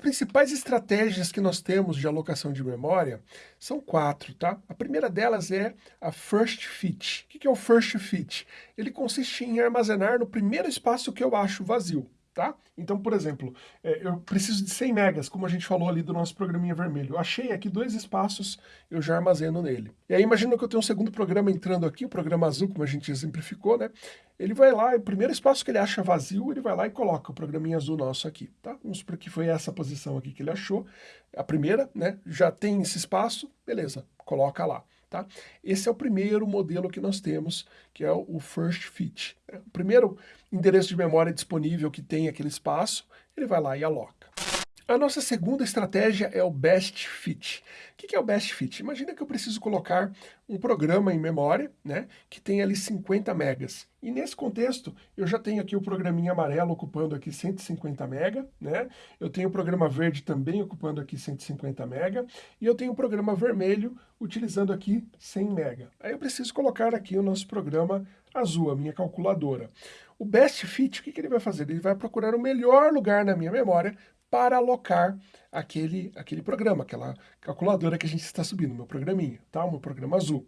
principais estratégias que nós temos de alocação de memória são quatro, tá? A primeira delas é a First Fit. O que é o First Fit? Ele consiste em armazenar no primeiro espaço que eu acho vazio tá? Então, por exemplo, é, eu preciso de 100 megas, como a gente falou ali do nosso programinha vermelho. Eu achei aqui dois espaços, eu já armazeno nele. E aí imagina que eu tenho um segundo programa entrando aqui, o programa azul, como a gente exemplificou, né? Ele vai lá, o primeiro espaço que ele acha vazio, ele vai lá e coloca o programinha azul nosso aqui, tá? Vamos supor que foi essa posição aqui que ele achou, a primeira, né? Já tem esse espaço, beleza, coloca lá. Tá? Esse é o primeiro modelo que nós temos, que é o First Fit. Né? O primeiro endereço de memória disponível que tem aquele espaço, ele vai lá e aloca. A nossa segunda estratégia é o Best Fit. O que é o Best Fit? Imagina que eu preciso colocar um programa em memória, né, que tem ali 50 megas. E nesse contexto, eu já tenho aqui o programinha amarelo ocupando aqui 150 mega, né? Eu tenho o programa verde também ocupando aqui 150 mega, e eu tenho o programa vermelho utilizando aqui 100 mega. Aí eu preciso colocar aqui o nosso programa azul, a minha calculadora. O Best Fit, o que, que ele vai fazer? Ele vai procurar o melhor lugar na minha memória para alocar aquele, aquele programa, aquela calculadora que a gente está subindo, meu programinha, tá? O meu programa azul.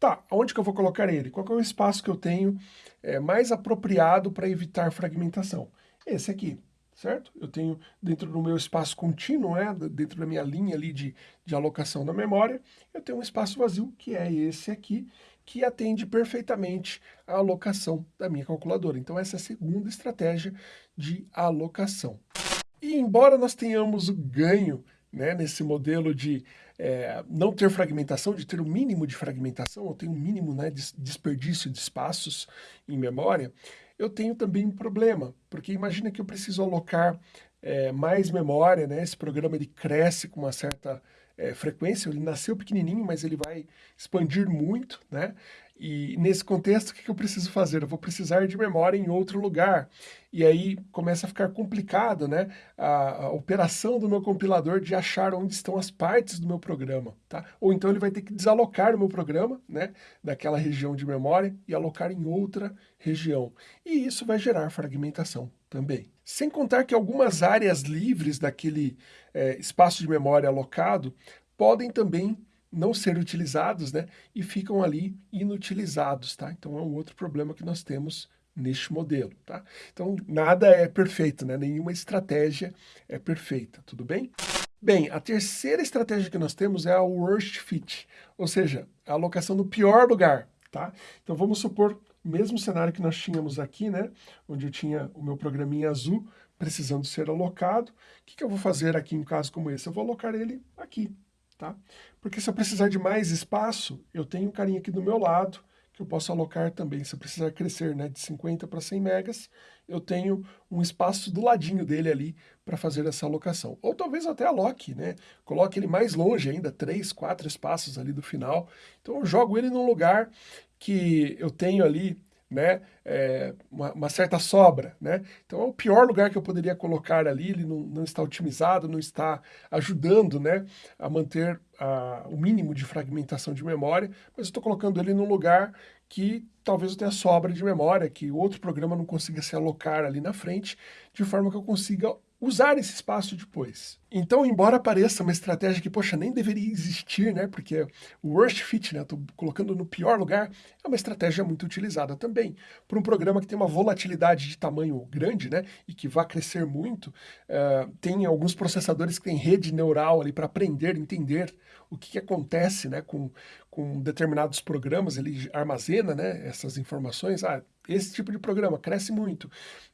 Tá, onde que eu vou colocar ele? Qual é o espaço que eu tenho é, mais apropriado para evitar fragmentação? Esse aqui, certo? Eu tenho dentro do meu espaço contínuo, né, dentro da minha linha ali de, de alocação da memória, eu tenho um espaço vazio, que é esse aqui, que atende perfeitamente a alocação da minha calculadora. Então essa é a segunda estratégia de alocação. E embora nós tenhamos o ganho né, nesse modelo de é, não ter fragmentação, de ter o um mínimo de fragmentação, ou ter um mínimo né, de desperdício de espaços em memória, eu tenho também um problema, porque imagina que eu preciso alocar é, mais memória, né, esse programa ele cresce com uma certa é, frequência, ele nasceu pequenininho, mas ele vai expandir muito, né? E nesse contexto, o que eu preciso fazer? Eu vou precisar de memória em outro lugar. E aí começa a ficar complicado né? a, a, operação do meu compilador de achar onde estão as partes do meu programa. Tá? Ou então ele vai ter que desalocar o meu programa né? daquela região de memória e alocar em outra região. E isso vai gerar fragmentação também. Sem contar que algumas áreas livres daquele é, espaço de memória alocado podem também não ser utilizados, né? E ficam ali inutilizados, tá? Então é um outro problema que nós temos neste modelo, tá? Então nada é perfeito, né? Nenhuma estratégia é perfeita, tudo bem? Bem, a terceira estratégia que nós temos é a worst fit, ou seja, a alocação no pior lugar, tá? Então vamos supor o mesmo cenário que nós tínhamos aqui, né? Onde eu tinha o meu programinha azul precisando ser alocado. O que, que eu vou fazer aqui em um caso como esse? Eu vou alocar ele aqui, tá? Porque se eu precisar de mais espaço, eu tenho um carinha aqui do meu lado, que eu posso alocar também. Se eu precisar crescer né, de 50 para 100 megas, eu tenho um espaço do ladinho dele ali para fazer essa alocação. Ou talvez até aloque, né? Coloque ele mais longe ainda, 3, 4 espaços ali do final. Então eu jogo ele num lugar que eu tenho ali né, é, uma, uma, certa sobra, né? Então é o pior lugar que eu poderia colocar ali, ele não, não está otimizado, não está ajudando, né, a manter a, o mínimo de fragmentação de memória, mas estou colocando ele num lugar que talvez eu tenha sobra de memória, que outro programa não consiga se alocar ali na frente, de forma que eu consiga usar esse espaço depois. Então, embora pareça uma estratégia que, poxa, nem deveria existir, né, porque o worst fit, né, estou colocando no pior lugar, é uma estratégia muito utilizada também. Para um programa que tem uma volatilidade de tamanho grande, né, e que vai crescer muito, uh, tem alguns processadores que têm rede neural ali para aprender, entender o que, que acontece, né, com, com determinados programas, ele armazena, né, essas informações, ah, esse tipo de programa cresce muito.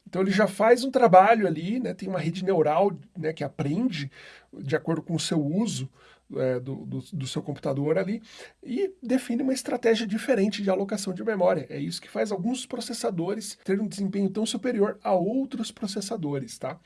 Então ele já faz um trabalho ali, né, tem uma rede neural né, que aprende de acordo com o seu uso é, do, do, do, seu computador ali e define uma estratégia diferente de alocação de memória. É isso que faz alguns processadores terem um desempenho tão superior a outros processadores, tá?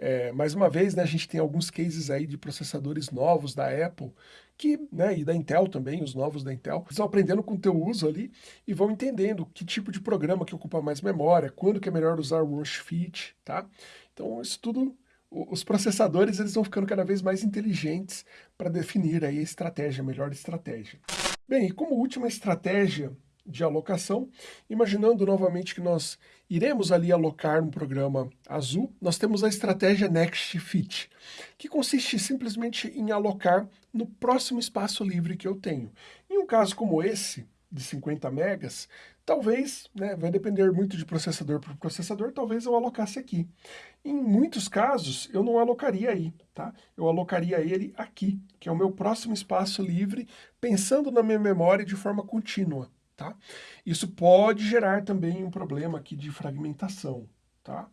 É, mais uma vez, né, a gente tem alguns cases aí de processadores novos da Apple que, né, e da Intel também, os novos da Intel, estão aprendendo com o teu uso ali e vão entendendo que tipo de programa que ocupa mais memória, quando que é melhor usar o Worst Fit, tá? Então isso tudo, os processadores eles vão ficando cada vez mais inteligentes para definir aí a estratégia, a melhor estratégia. Bem, e como última estratégia de alocação, imaginando novamente que nós iremos ali alocar um programa azul, nós temos a estratégia Next Fit, que consiste simplesmente em alocar no próximo espaço livre que eu tenho. Em um caso como esse, de 50 megas, talvez, né, vai depender muito de processador por processador, talvez eu alocasse aqui. Em muitos casos, eu não alocaria aí, tá? Eu alocaria ele aqui, que é o meu próximo espaço livre, pensando na minha memória de forma contínua, tá? Isso pode gerar também um problema aqui de fragmentação, tá?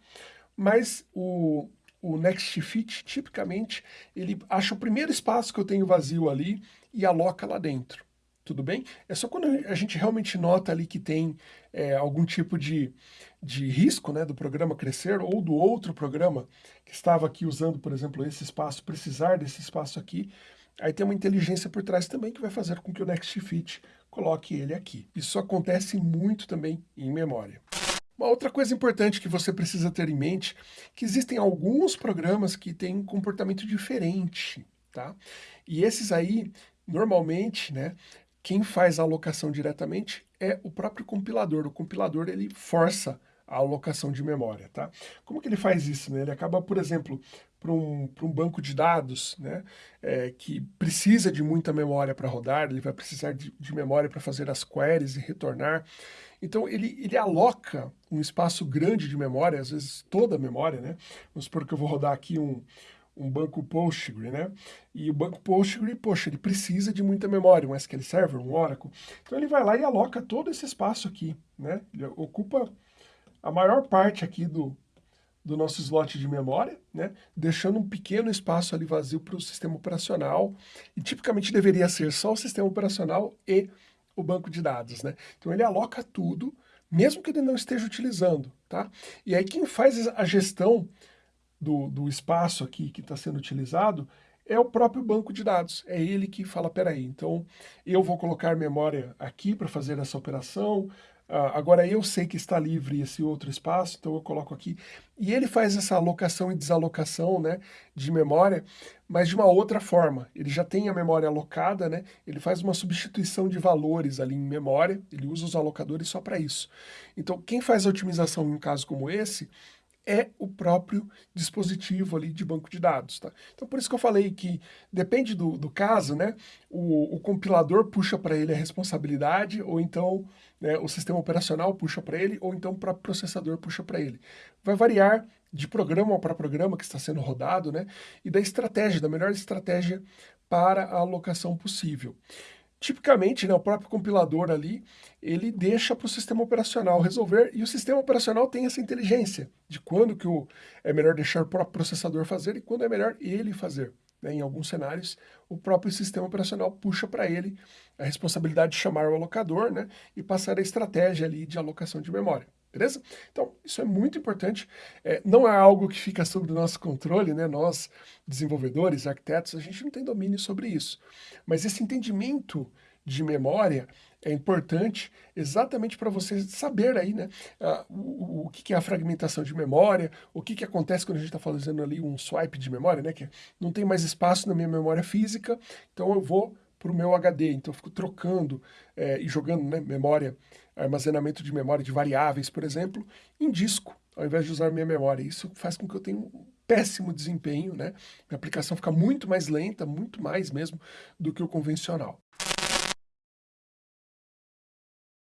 Mas o, o Next Fit, tipicamente, ele acha o primeiro espaço que eu tenho vazio ali e aloca lá dentro tudo bem? É só quando a gente realmente nota ali que tem é, algum tipo de, de risco né, do programa crescer ou do outro programa que estava aqui usando, por exemplo, esse espaço, precisar desse espaço aqui, aí tem uma inteligência por trás também que vai fazer com que o NextFit coloque ele aqui. Isso acontece muito também em memória. Uma outra coisa importante que você precisa ter em mente, que existem alguns programas que têm um comportamento diferente, tá? E esses aí, normalmente, né, quem faz a alocação diretamente é o próprio compilador. O compilador ele força a alocação de memória, tá? Como que ele faz isso? Né? Ele acaba, por exemplo, para um, um banco de dados né, é, que precisa de muita memória para rodar, ele vai precisar de, de memória para fazer as queries e retornar. Então ele, ele aloca um espaço grande de memória, às vezes toda a memória, né? Vamos supor que eu vou rodar aqui um, um banco Postgre, né? E o banco Postgre, poxa, ele precisa de muita memória, um SQL Server, um Oracle. Então ele vai lá e aloca todo esse espaço aqui, né? Ele ocupa a maior parte aqui do, do nosso slot de memória, né? Deixando um pequeno espaço ali vazio para o sistema operacional. E tipicamente deveria ser só o sistema operacional e o banco de dados, né? Então ele aloca tudo, mesmo que ele não esteja utilizando, tá? E aí quem faz a gestão do, do espaço aqui que está sendo utilizado é o próprio banco de dados. É ele que fala, peraí, então eu vou colocar memória aqui para fazer essa operação, Uh, agora eu sei que está livre esse outro espaço, então eu coloco aqui. E ele faz essa alocação e desalocação né, de memória, mas de uma outra forma. Ele já tem a memória alocada, né, ele faz uma substituição de valores ali em memória, ele usa os alocadores só para isso. Então quem faz a otimização em um caso como esse é o próprio dispositivo ali de banco de dados, tá? Então por isso que eu falei que depende do, do caso, né? O, o compilador puxa para ele a responsabilidade, ou então né, o sistema operacional puxa para ele, ou então o próprio processador puxa para ele. Vai variar de programa para programa que está sendo rodado, né? E da estratégia, da melhor estratégia para a alocação possível. Tipicamente, né, o próprio compilador ali, ele deixa para o sistema operacional resolver, e o sistema operacional tem essa inteligência de quando que o, é melhor deixar o próprio processador fazer e quando é melhor ele fazer. Né? Em alguns cenários, o próprio sistema operacional puxa para ele a responsabilidade de chamar o alocador né, e passar a estratégia ali de alocação de memória beleza? Então, isso é muito importante, é, não é algo que fica sob o nosso controle, né? Nós, desenvolvedores, arquitetos, a gente não tem domínio sobre isso. Mas esse entendimento de memória é importante exatamente para você saber aí, né, uh, o, o, que é a fragmentação de memória, o que, que acontece quando a gente está fazendo ali um swipe de memória, né, que não tem mais espaço na minha memória física, então eu vou para o meu HD, então eu fico trocando é, e jogando né, memória armazenamento de memória de variáveis, por exemplo, em disco, ao invés de usar minha memória. Isso faz com que eu tenha um péssimo desempenho, né? Minha aplicação fica muito mais lenta, muito mais mesmo, do que o convencional.